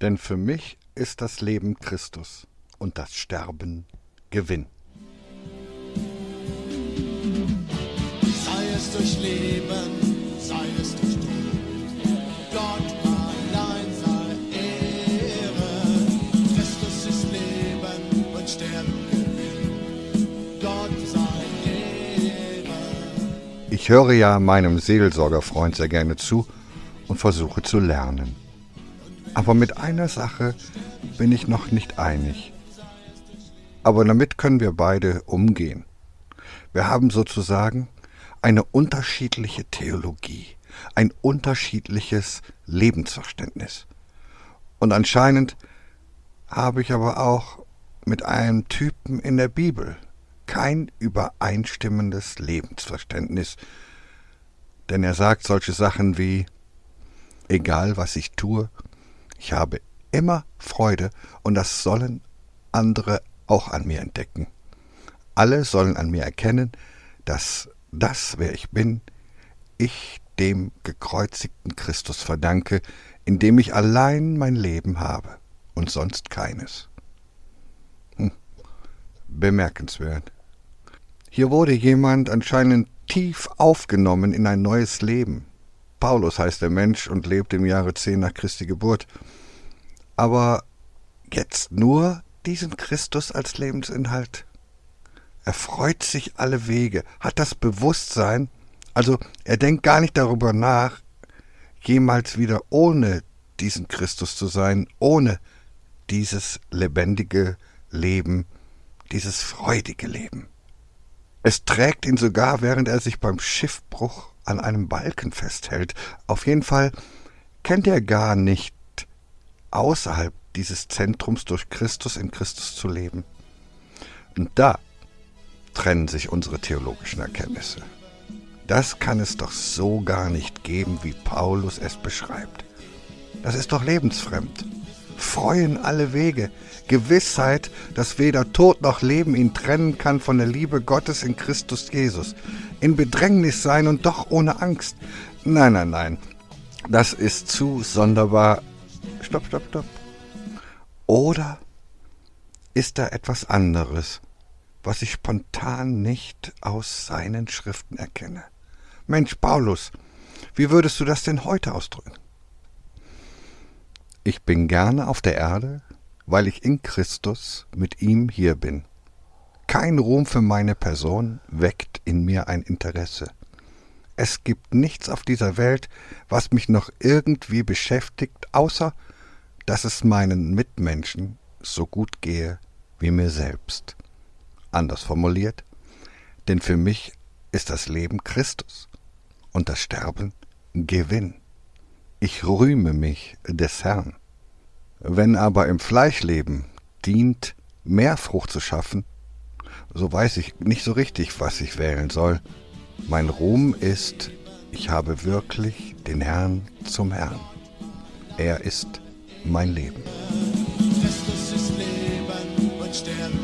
Denn für mich ist das Leben Christus und das Sterben Gewinn. Sei es durch Leben, sei es durch Tod, Gott allein sei Ehre. Christus ist Leben und Sterben Gewinn. Gott sei Ehre. Ich höre ja meinem Seelsorgerfreund sehr gerne zu und versuche zu lernen. Aber mit einer Sache bin ich noch nicht einig. Aber damit können wir beide umgehen. Wir haben sozusagen eine unterschiedliche Theologie, ein unterschiedliches Lebensverständnis. Und anscheinend habe ich aber auch mit einem Typen in der Bibel kein übereinstimmendes Lebensverständnis, denn er sagt solche Sachen wie egal was ich tue, ich habe immer Freude und das sollen andere auch an mir entdecken. Alle sollen an mir erkennen, dass das, wer ich bin, ich dem gekreuzigten Christus verdanke, in dem ich allein mein Leben habe und sonst keines. Hm. Bemerkenswert. Hier wurde jemand anscheinend tief aufgenommen in ein neues Leben. Paulus heißt der Mensch und lebt im Jahre 10 nach Christi Geburt. Aber jetzt nur diesen Christus als Lebensinhalt? Er freut sich alle Wege, hat das Bewusstsein, also er denkt gar nicht darüber nach, jemals wieder ohne diesen Christus zu sein, ohne dieses lebendige Leben, dieses freudige Leben. Es trägt ihn sogar, während er sich beim Schiffbruch an einem Balken festhält. Auf jeden Fall kennt er gar nicht außerhalb dieses Zentrums durch Christus in Christus zu leben. Und da trennen sich unsere theologischen Erkenntnisse. Das kann es doch so gar nicht geben, wie Paulus es beschreibt. Das ist doch lebensfremd. Freuen alle Wege, Gewissheit, dass weder Tod noch Leben ihn trennen kann von der Liebe Gottes in Christus Jesus. In Bedrängnis sein und doch ohne Angst. Nein, nein, nein. Das ist zu sonderbar. Stopp, stopp, stopp. Oder ist da etwas anderes, was ich spontan nicht aus seinen Schriften erkenne? Mensch, Paulus, wie würdest du das denn heute ausdrücken? Ich bin gerne auf der Erde, weil ich in Christus mit ihm hier bin. Kein Ruhm für meine Person weckt in mir ein Interesse. Es gibt nichts auf dieser Welt, was mich noch irgendwie beschäftigt, außer dass es meinen Mitmenschen so gut gehe wie mir selbst. Anders formuliert, denn für mich ist das Leben Christus und das Sterben Gewinn ich rühme mich des Herrn. Wenn aber im Fleischleben dient, mehr Frucht zu schaffen, so weiß ich nicht so richtig, was ich wählen soll. Mein Ruhm ist, ich habe wirklich den Herrn zum Herrn. Er ist mein Leben. Christus ist Leben und Sterben.